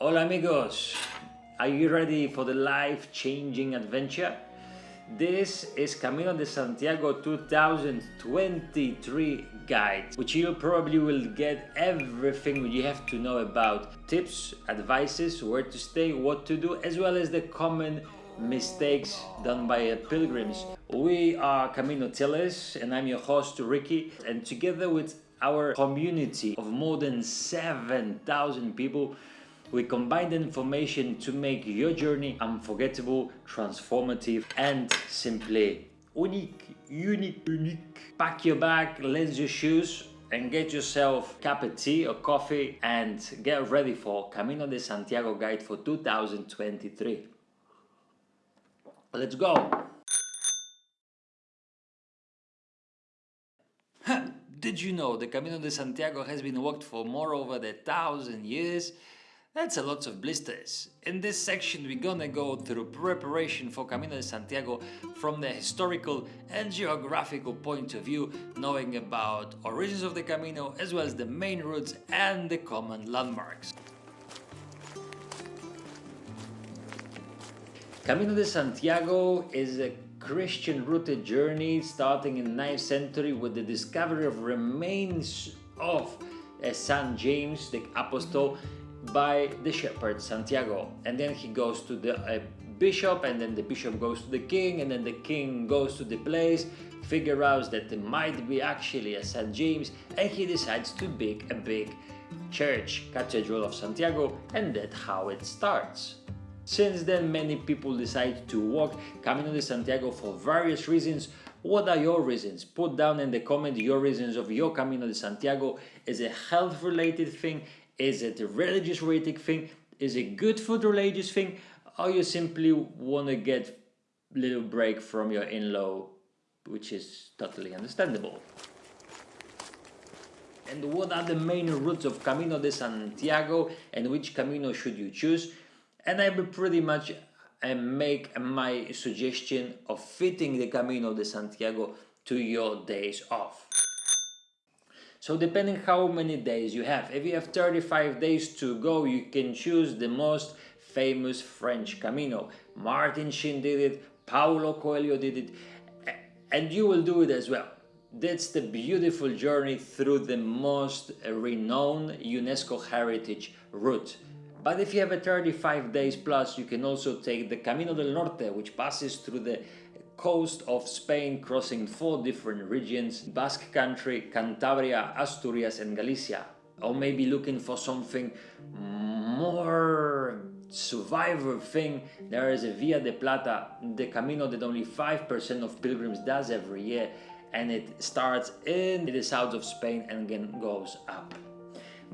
Hola amigos! Are you ready for the life-changing adventure? This is Camino de Santiago 2023 guide, which you probably will get everything you have to know about tips, advices, where to stay, what to do, as well as the common mistakes done by pilgrims. We are Camino Tellers and I'm your host Ricky and together with our community of more than 7,000 people we combine the information to make your journey unforgettable, transformative and simply unique, unique, unique. Pack your bag, lens your shoes and get yourself a cup of tea or coffee and get ready for Camino de Santiago guide for 2023. Let's go! Did you know the Camino de Santiago has been walked for more over a thousand years? That's a lot of blisters. In this section we're gonna go through preparation for Camino de Santiago from the historical and geographical point of view, knowing about origins of the Camino as well as the main routes and the common landmarks. Camino de Santiago is a Christian rooted journey starting in the 9th century with the discovery of remains of uh, Saint James the Apostle by the shepherd Santiago and then he goes to the uh, bishop and then the bishop goes to the king and then the king goes to the place figure out that there might be actually a St. James and he decides to build a big church Cathedral of Santiago and that's how it starts. Since then many people decide to walk Camino de Santiago for various reasons what are your reasons? Put down in the comment your reasons of your Camino de Santiago. Is it health related thing? Is it a religious related thing? Is it good for the religious thing? Or you simply want to get little break from your in-law, which is totally understandable. And what are the main routes of Camino de Santiago and which Camino should you choose? And I will pretty much uh, make my suggestion of fitting the Camino de Santiago to your days off. So depending how many days you have, if you have 35 days to go, you can choose the most famous French Camino. Martin Sheen did it, Paulo Coelho did it, and you will do it as well. That's the beautiful journey through the most renowned UNESCO heritage route. But if you have a 35 days plus, you can also take the Camino del Norte, which passes through the coast of Spain crossing four different regions, Basque Country, Cantabria, Asturias and Galicia. Or maybe looking for something more survivor thing, there is a Via de Plata, the Camino that only 5% of pilgrims does every year and it starts in the south of Spain and then goes up.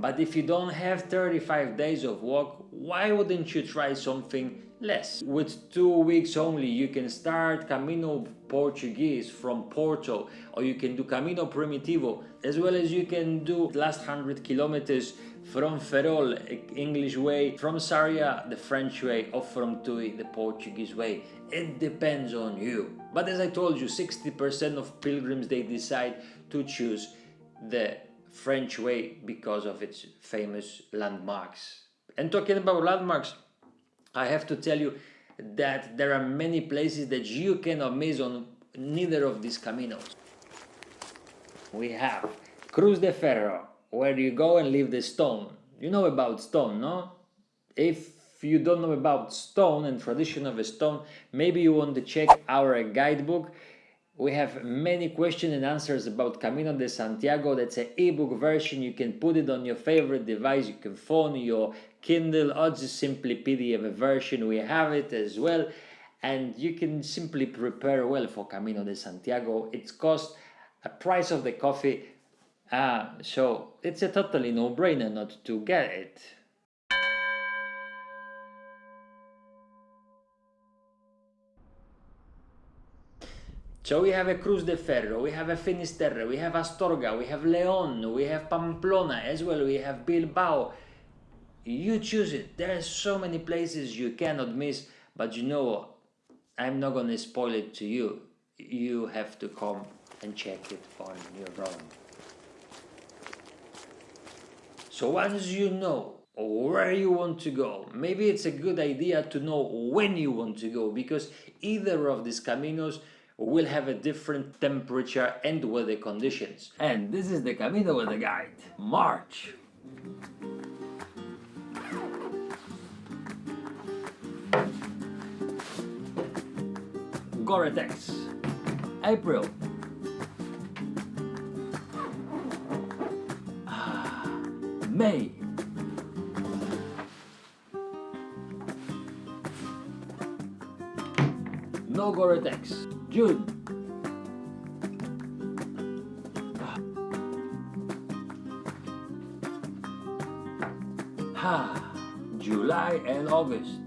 But if you don't have 35 days of walk, why wouldn't you try something less. With two weeks only you can start Camino Portuguese from Porto or you can do Camino Primitivo as well as you can do last 100 kilometers from Ferrol, English way, from Sarria, the French way or from Tui, the Portuguese way. It depends on you. But as I told you, 60% of pilgrims they decide to choose the French way because of its famous landmarks. And talking about landmarks, I have to tell you that there are many places that you cannot miss on neither of these caminos. We have Cruz de Ferro, where you go and leave the stone. You know about stone, no? If you don't know about stone and tradition of a stone, maybe you want to check our guidebook we have many questions and answers about Camino de Santiago. That's an ebook version. You can put it on your favorite device. You can phone your Kindle or just simply PDF version. We have it as well. And you can simply prepare well for Camino de Santiago. It's cost a price of the coffee. Uh, so it's a totally no-brainer not to get it. So we have a Cruz de Ferro, we have a Finisterre, we have Astorga, we have Leon, we have Pamplona as well, we have Bilbao. You choose it. There are so many places you cannot miss, but you know, I'm not gonna spoil it to you. You have to come and check it on your own. So once you know where you want to go. Maybe it's a good idea to know when you want to go because either of these caminos will have a different temperature and weather conditions. And this is the Camino Weather Guide, March. Gore-Tex, April. Ah, May. No Gore-Tex. June. Ha. July and August.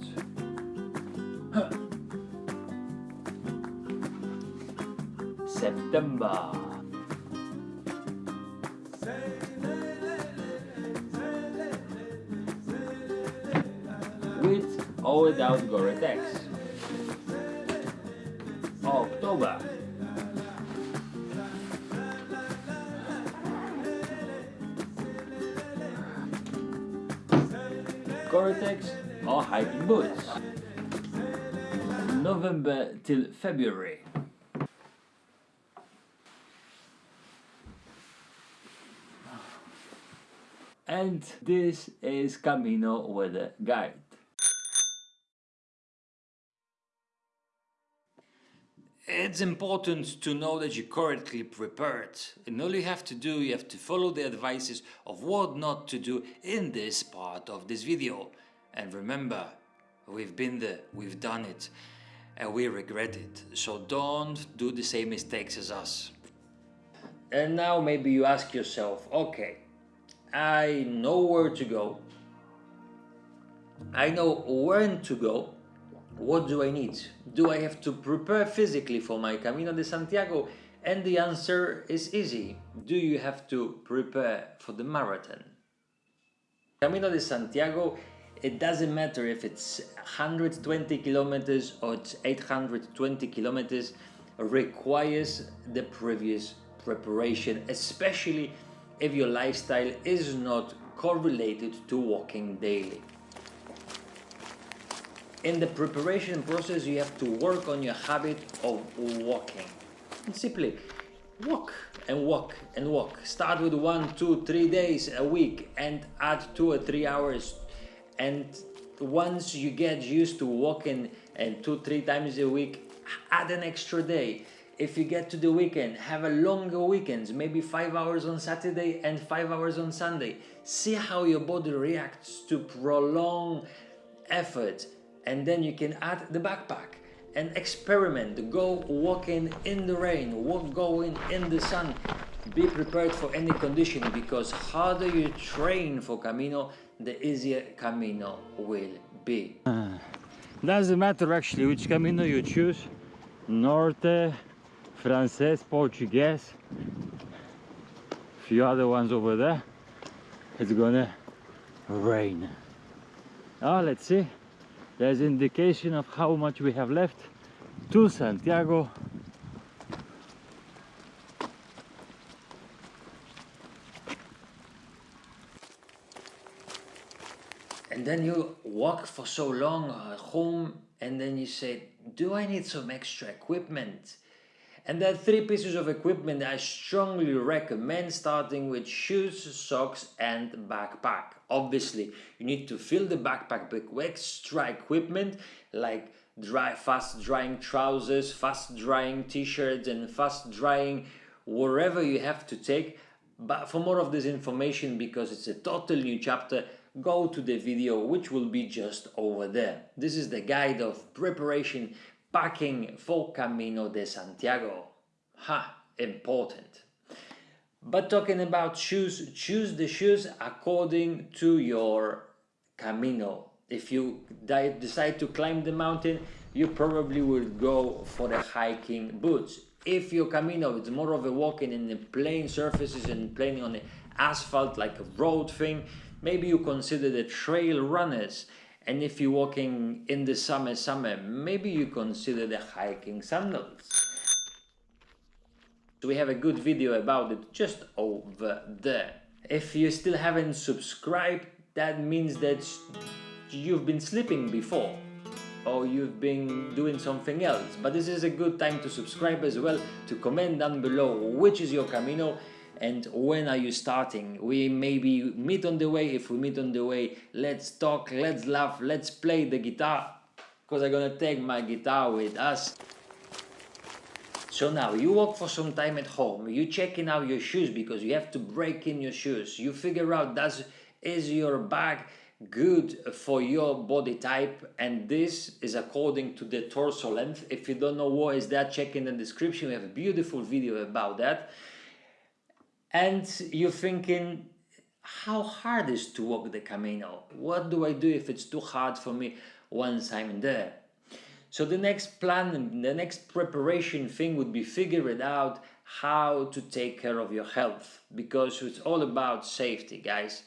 November till February. And this is Camino Weather Guide. It's important to know that you're correctly prepared and all you have to do, you have to follow the advices of what not to do in this part of this video. And remember, we've been there, we've done it and we regret it. So don't do the same mistakes as us. And now maybe you ask yourself, okay, I know where to go, I know when to go, what do I need? Do I have to prepare physically for my Camino de Santiago? And the answer is easy. Do you have to prepare for the marathon? Camino de Santiago, it doesn't matter if it's 120 kilometers or it's 820 kilometers, requires the previous preparation, especially if your lifestyle is not correlated to walking daily. In the preparation process you have to work on your habit of walking. And simply walk and walk and walk. Start with one two three days a week and add two or three hours and once you get used to walking and two three times a week add an extra day. If you get to the weekend have a longer weekends maybe five hours on saturday and five hours on sunday. See how your body reacts to prolonged effort and then you can add the backpack and experiment. Go walking in the rain walk going in the sun. Be prepared for any condition because harder you train for camino the easier camino will be. Uh, doesn't matter actually which camino you choose norte frances portuguese few other ones over there it's gonna rain. Oh let's see. There's indication of how much we have left. To Santiago and then you walk for so long at home and then you say do I need some extra equipment and there are three pieces of equipment I strongly recommend starting with shoes, socks and backpack. Obviously, you need to fill the backpack with extra equipment like dry, fast drying trousers, fast drying t-shirts and fast drying wherever you have to take. But for more of this information, because it's a total new chapter, go to the video which will be just over there. This is the guide of preparation packing for Camino de Santiago. Ha, important. But talking about shoes, choose the shoes according to your Camino. If you decide to climb the mountain, you probably will go for the hiking boots. If your Camino is more of a walking in the plain surfaces and playing on the asphalt like a road thing, maybe you consider the trail runners and if you're walking in the summer, summer, maybe you consider the hiking sandals. We have a good video about it just over there. If you still haven't subscribed, that means that you've been sleeping before or you've been doing something else. But this is a good time to subscribe as well, to comment down below which is your Camino and when are you starting. We maybe meet on the way. If we meet on the way, let's talk, let's laugh, let's play the guitar because I'm gonna take my guitar with us. So now you walk for some time at home, you checking out your shoes because you have to break in your shoes. You figure out does is your bag good for your body type and this is according to the torso length. If you don't know what is that, check in the description. We have a beautiful video about that. And you're thinking, how hard is to walk the Camino? What do I do if it's too hard for me once I'm there? So the next plan, the next preparation thing would be figuring out how to take care of your health because it's all about safety, guys.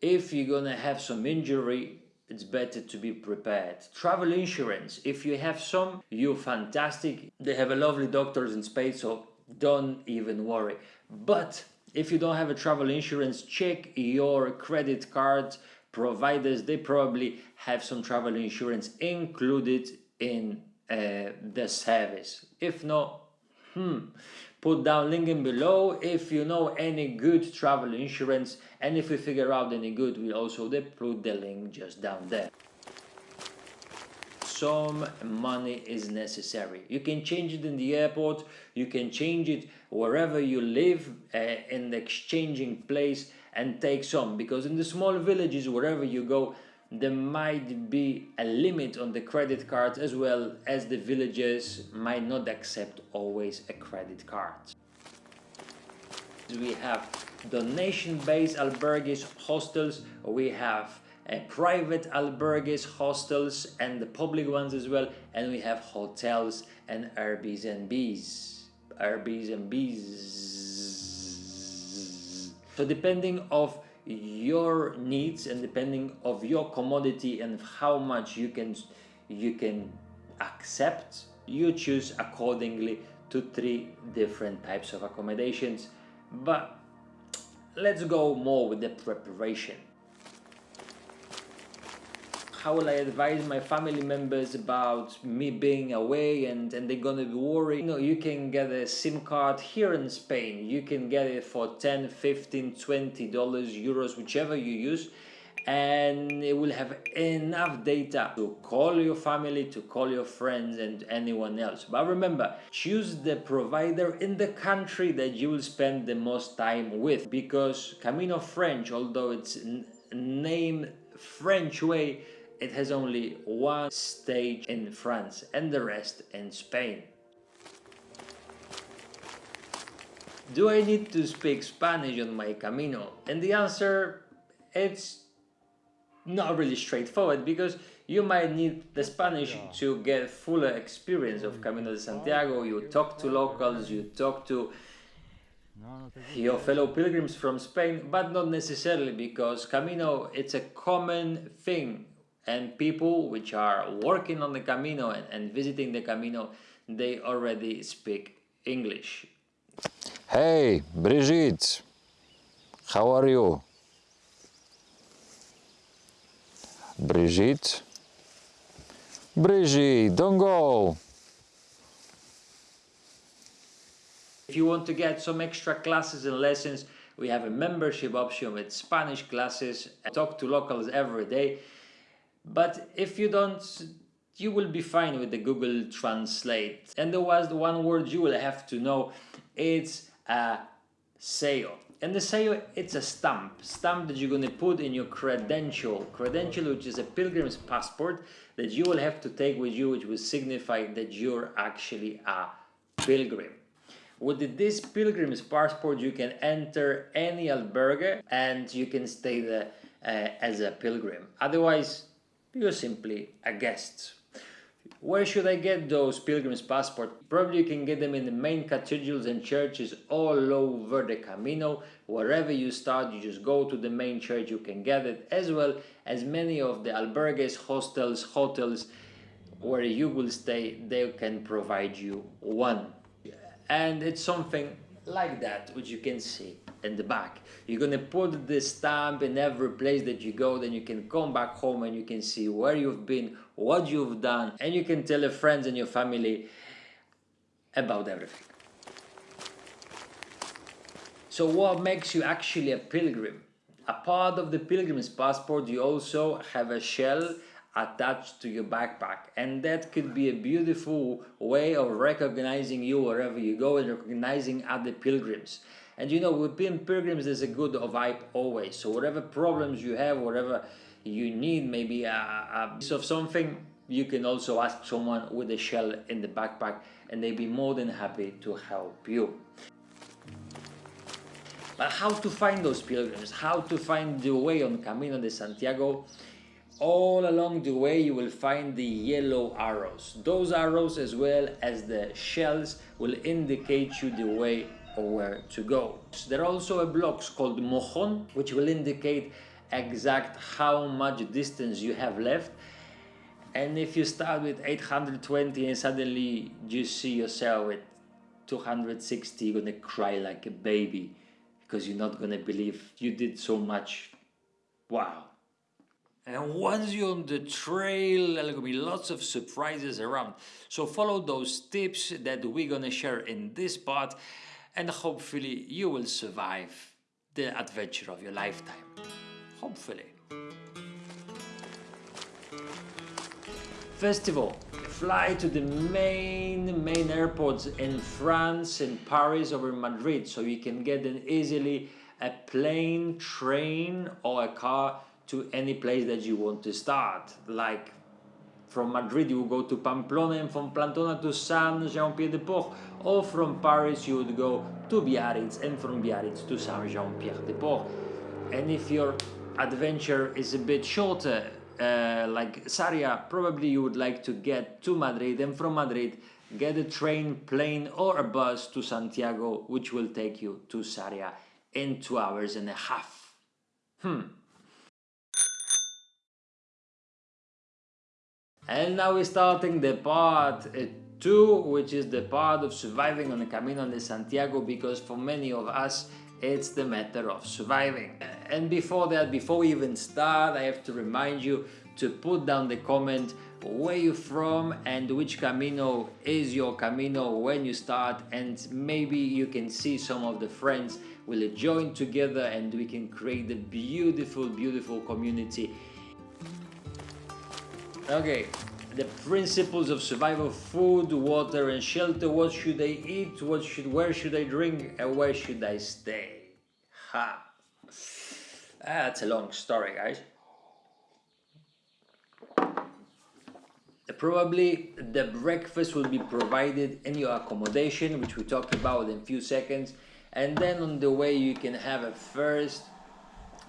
If you're gonna have some injury, it's better to be prepared. Travel insurance, if you have some, you're fantastic. They have a lovely doctors in Spain, so don't even worry. But if you don't have a travel insurance, check your credit card providers. They probably have some travel insurance included in uh, the service. If not, hmm, put down link in below if you know any good travel insurance and if we figure out any good we'll also put the link just down there some money is necessary you can change it in the airport you can change it wherever you live uh, in the exchanging place and take some because in the small villages wherever you go there might be a limit on the credit card as well as the villages might not accept always a credit card. We have donation-based albergues, hostels, we have uh, private albergues, hostels and the public ones as well and we have hotels and Airbnbs. Airbnbs. So depending of your needs and depending of your commodity and how much you can you can accept you choose accordingly to three different types of accommodations but let's go more with the preparation how will I advise my family members about me being away and, and they're gonna be worried? You know, you can get a SIM card here in Spain. You can get it for 10, 15, 20 dollars, euros, whichever you use. And it will have enough data to call your family, to call your friends and anyone else. But remember, choose the provider in the country that you will spend the most time with because Camino French, although it's named French way, it has only one stage in France and the rest in Spain. Do I need to speak Spanish on my Camino? And the answer, it's not really straightforward because you might need the Spanish to get fuller experience of Camino de Santiago. You talk to locals, you talk to your fellow pilgrims from Spain, but not necessarily because Camino, it's a common thing and people which are working on the Camino and, and visiting the Camino, they already speak English. Hey, Brigitte, how are you? Brigitte? Brigitte, don't go! If you want to get some extra classes and lessons, we have a membership option with Spanish classes. I talk to locals every day but if you don't, you will be fine with the Google Translate. And there was the one word you will have to know, it's a sello. And the sello, it's a stamp, stamp that you're gonna put in your credential, credential which is a pilgrim's passport that you will have to take with you, which will signify that you're actually a pilgrim. With this pilgrim's passport, you can enter any albergue and you can stay there uh, as a pilgrim. Otherwise, you're simply a guest. Where should I get those pilgrim's passport? Probably you can get them in the main cathedrals and churches all over the Camino. Wherever you start, you just go to the main church, you can get it, as well as many of the albergues, hostels, hotels, where you will stay, they can provide you one. And it's something like that, which you can see in the back. You're gonna put the stamp in every place that you go, then you can come back home and you can see where you've been, what you've done, and you can tell your friends and your family about everything. So what makes you actually a pilgrim? A part of the pilgrim's passport you also have a shell attached to your backpack and that could be a beautiful way of recognizing you wherever you go and recognizing other pilgrims. And you know, with pilgrims, there's a good vibe always. So whatever problems you have, whatever you need, maybe a, a piece of something, you can also ask someone with a shell in the backpack and they'd be more than happy to help you. But how to find those pilgrims? How to find the way on Camino de Santiago? All along the way you will find the yellow arrows. Those arrows as well as the shells will indicate you the way or where to go. There are also a blocks called mojon which will indicate exact how much distance you have left and if you start with 820 and suddenly you see yourself at 260 you're gonna cry like a baby because you're not gonna believe you did so much wow and once you're on the trail, there will be lots of surprises around. So follow those tips that we're gonna share in this part and hopefully you will survive the adventure of your lifetime. Hopefully. First of all, fly to the main main airports in France, in Paris or in Madrid so you can get an easily a plane, train or a car to any place that you want to start. Like from Madrid you would go to Pamplona and from Pamplona to Saint-Jean-Pied-de-Port or from Paris you would go to Biarritz and from Biarritz to Saint-Jean-Pierre-de-Port. And if your adventure is a bit shorter, uh, like Sarria, probably you would like to get to Madrid and from Madrid get a train, plane or a bus to Santiago which will take you to Sarria in two hours and a half. Hmm. And now we're starting the part uh, 2, which is the part of surviving on the Camino de Santiago, because for many of us, it's the matter of surviving. And before that, before we even start, I have to remind you to put down the comment where you're from and which Camino is your Camino when you start? And maybe you can see some of the friends will join together and we can create a beautiful, beautiful community. Okay, the principles of survival, food, water and shelter, what should I eat, what should, where should I drink and where should I stay? Ha! That's a long story guys. Probably the breakfast will be provided in your accommodation which we talked about in a few seconds and then on the way you can have a first,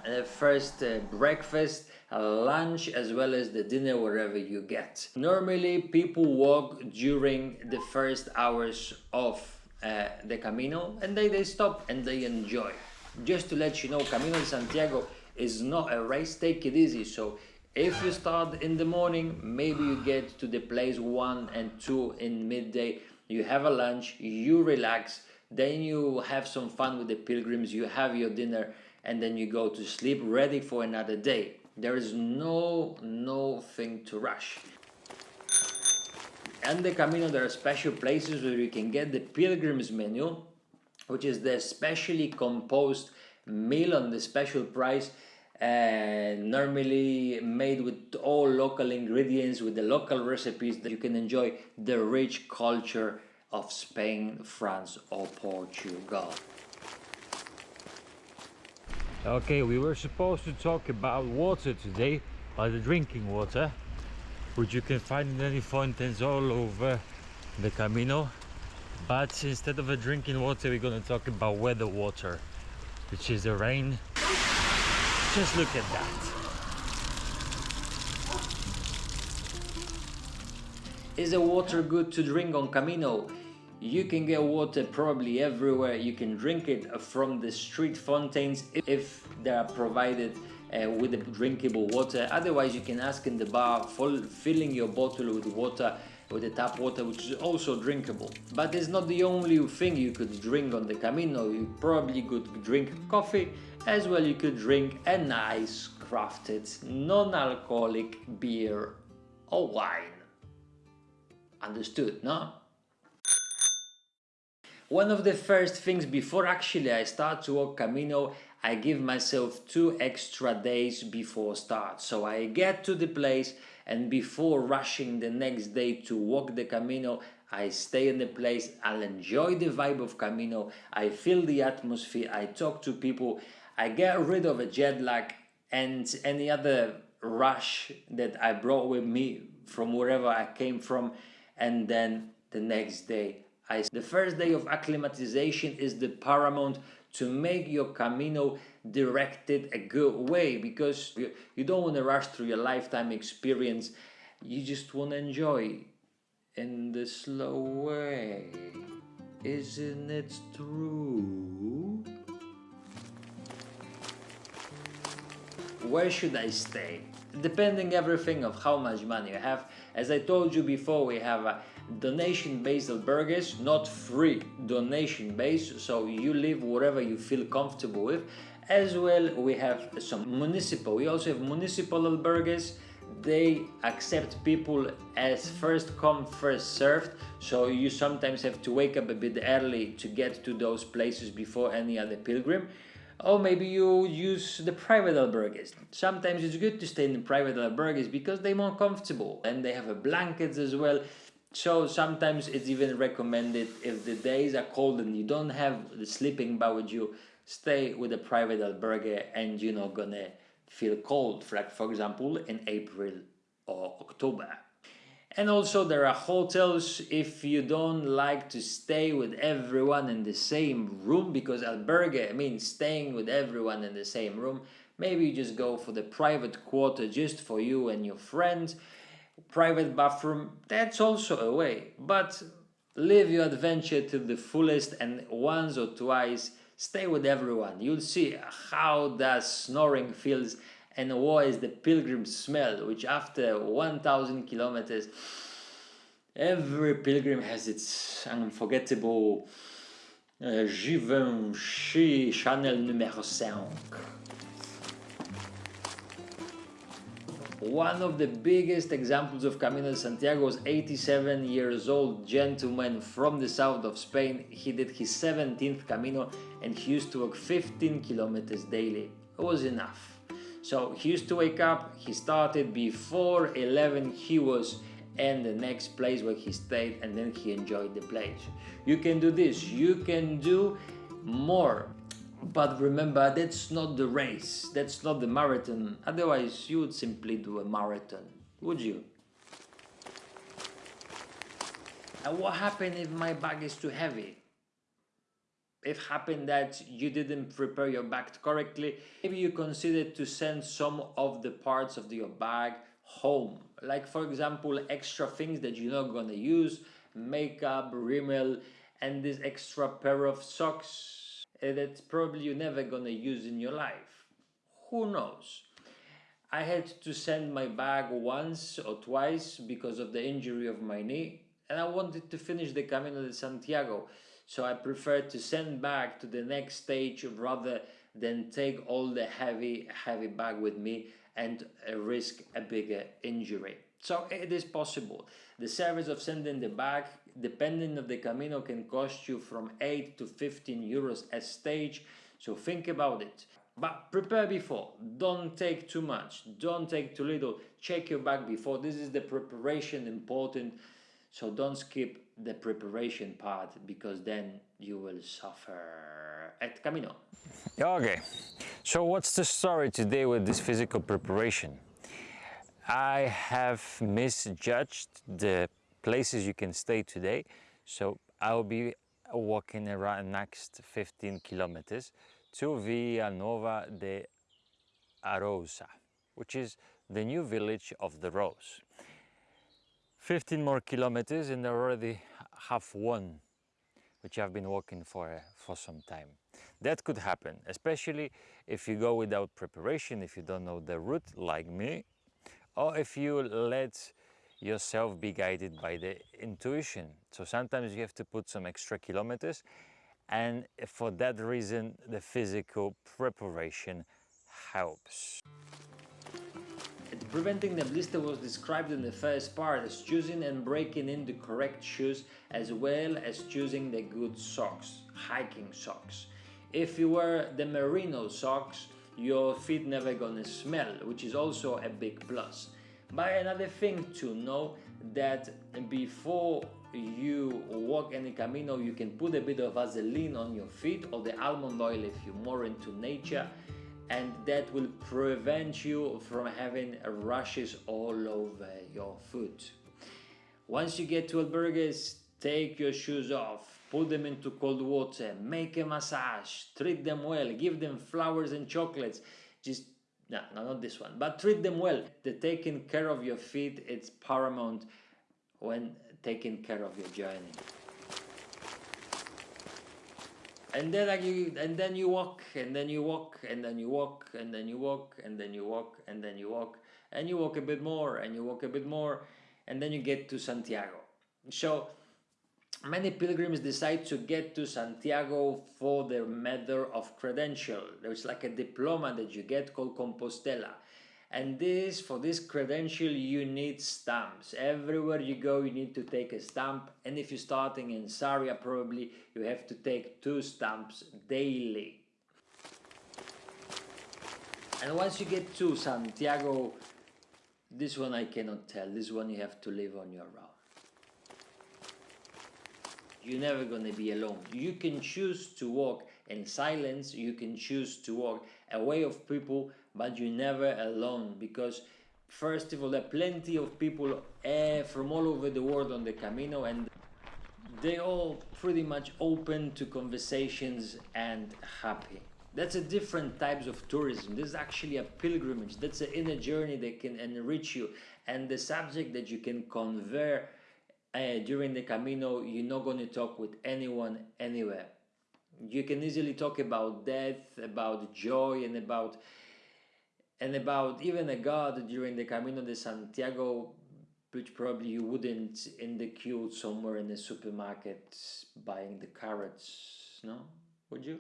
a first uh, breakfast lunch as well as the dinner wherever you get. Normally people walk during the first hours of uh, the Camino and they, they stop and they enjoy. Just to let you know, Camino de Santiago is not a race, take it easy. So if you start in the morning, maybe you get to the place 1 and 2 in midday, you have a lunch, you relax, then you have some fun with the pilgrims, you have your dinner and then you go to sleep ready for another day. There is no, no thing to rush. And the Camino there are special places where you can get the pilgrim's menu, which is the specially composed meal on the special price and uh, normally made with all local ingredients with the local recipes that you can enjoy the rich culture of Spain, France or Portugal. Okay, we were supposed to talk about water today, about the drinking water, which you can find in any fountains all over the Camino. But instead of the drinking water, we're going to talk about weather water, which is the rain. Just look at that. Is the water good to drink on Camino? You can get water probably everywhere. You can drink it from the street fountains if they are provided uh, with drinkable water. Otherwise, you can ask in the bar, full, filling your bottle with water with the tap water which is also drinkable. But it's not the only thing you could drink on the Camino, you probably could drink coffee, as well you could drink a nice crafted non-alcoholic beer or wine. Understood, no? One of the first things before actually I start to walk Camino, I give myself two extra days before start. So I get to the place and before rushing the next day to walk the Camino, I stay in the place, I'll enjoy the vibe of Camino, I feel the atmosphere, I talk to people, I get rid of a jet lag and any other rush that I brought with me from wherever I came from and then the next day I the first day of acclimatization is the paramount to make your Camino directed a good way because you, you don't want to rush through your lifetime experience you just want to enjoy in the slow way isn't it true where should I stay? Depending everything of how much money you have. As I told you before, we have a donation-based albergues, not free, donation-based, so you live wherever you feel comfortable with. As well, we have some municipal, we also have municipal albergues, they accept people as first come first served so you sometimes have to wake up a bit early to get to those places before any other pilgrim or maybe you use the private albergues. Sometimes it's good to stay in the private albergues because they're more comfortable and they have a blankets as well. So sometimes it's even recommended if the days are cold and you don't have the sleeping bag with you, stay with a private albergue and you're not gonna feel cold, like for example in April or October. And also there are hotels if you don't like to stay with everyone in the same room because albergue means staying with everyone in the same room. Maybe you just go for the private quarter just for you and your friends. Private bathroom, that's also a way. But live your adventure to the fullest and once or twice stay with everyone. You'll see how that snoring feels and what is the pilgrim smell which after 1000 kilometers every pilgrim has its unforgettable uh, Givenchy Chanel numéro 5 One of the biggest examples of Camino de Santiago was 87 years old gentleman from the south of Spain. He did his 17th Camino and he used to walk 15 kilometers daily. It was enough. So he used to wake up, he started before 11 he was in the next place where he stayed and then he enjoyed the place. You can do this, you can do more. But remember, that's not the race, that's not the marathon. Otherwise, you would simply do a marathon, would you? And what happened if my bag is too heavy? it happened that you didn't prepare your bag correctly, maybe you consider to send some of the parts of your bag home. Like for example, extra things that you're not gonna use, makeup, rímel, and this extra pair of socks that probably you're never gonna use in your life. Who knows? I had to send my bag once or twice because of the injury of my knee and I wanted to finish the Camino de Santiago so I preferred to send back to the next stage rather than take all the heavy, heavy bag with me and uh, risk a bigger injury. So it is possible. The service of sending the bag, depending on the Camino, can cost you from 8 to 15 euros a stage. So think about it. But prepare before. Don't take too much. Don't take too little. Check your bag before. This is the preparation important. So don't skip the preparation part because then you will suffer at Camino. Okay, so what's the story today with this physical preparation? I have misjudged the places you can stay today, so I'll be walking around next 15 kilometers to Vilanova de Arousa, which is the new village of the Rose. 15 more kilometers and I already have one which I've been walking for, for some time. That could happen, especially if you go without preparation, if you don't know the route like me, or if you let yourself be guided by the intuition. So sometimes you have to put some extra kilometers and for that reason the physical preparation helps. Preventing the blister was described in the first part as choosing and breaking in the correct shoes as well as choosing the good socks, hiking socks. If you wear the merino socks, your feet never gonna smell, which is also a big plus. But another thing to know that before you walk any camino, you can put a bit of Vaseline on your feet or the almond oil if you're more into nature and that will prevent you from having rashes all over your foot. Once you get to albergues, take your shoes off, put them into cold water, make a massage, treat them well, give them flowers and chocolates. Just no, no, not this one, but treat them well. The taking care of your feet, it's paramount when taking care of your journey and then like you and then you walk and then you walk and then you walk and then you walk and then you walk and then you walk and you walk a bit more and you walk a bit more and then you get to Santiago. So many pilgrims decide to get to Santiago for their matter of credential. There's like a diploma that you get called Compostela. And this for this credential you need stamps. Everywhere you go you need to take a stamp. And if you're starting in Sarria probably you have to take two stamps daily. And once you get to Santiago this one I cannot tell. This one you have to live on your own you're never gonna be alone you can choose to walk in silence you can choose to walk away of people but you're never alone because first of all there are plenty of people uh, from all over the world on the Camino and they all pretty much open to conversations and happy. That's a different types of tourism. This is actually a pilgrimage. That's an inner journey that can enrich you. And the subject that you can convey uh, during the Camino, you're not going to talk with anyone anywhere. You can easily talk about death, about joy, and about and about even a god during the Camino de Santiago, which probably you wouldn't in the queue somewhere in the supermarket buying the carrots, no? Would you?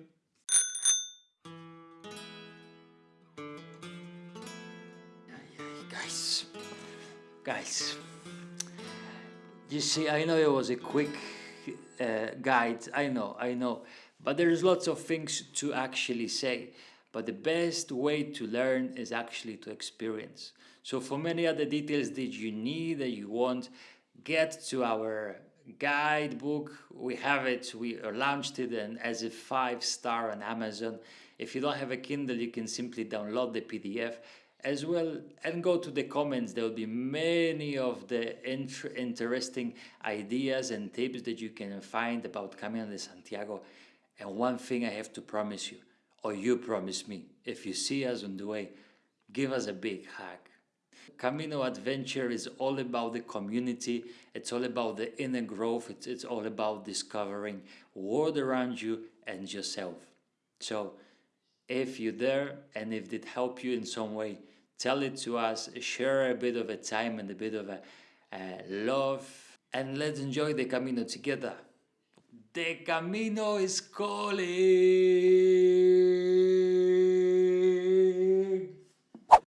Guys, guys, you see, I know it was a quick uh, guide, I know, I know, but there's lots of things to actually say. But the best way to learn is actually to experience. So for many other details that you need, that you want, get to our guidebook. We have it, we launched it and as a five star on Amazon. If you don't have a Kindle, you can simply download the PDF as well and go to the comments. There will be many of the inter interesting ideas and tips that you can find about Camino de Santiago. And one thing I have to promise you, or you promise me, if you see us on the way, give us a big hug. Camino Adventure is all about the community, it's all about the inner growth, it's, it's all about discovering world around you and yourself. So if you're there and if it helped you in some way, tell it to us, share a bit of a time and a bit of a love, and let's enjoy the Camino together. The Camino is calling.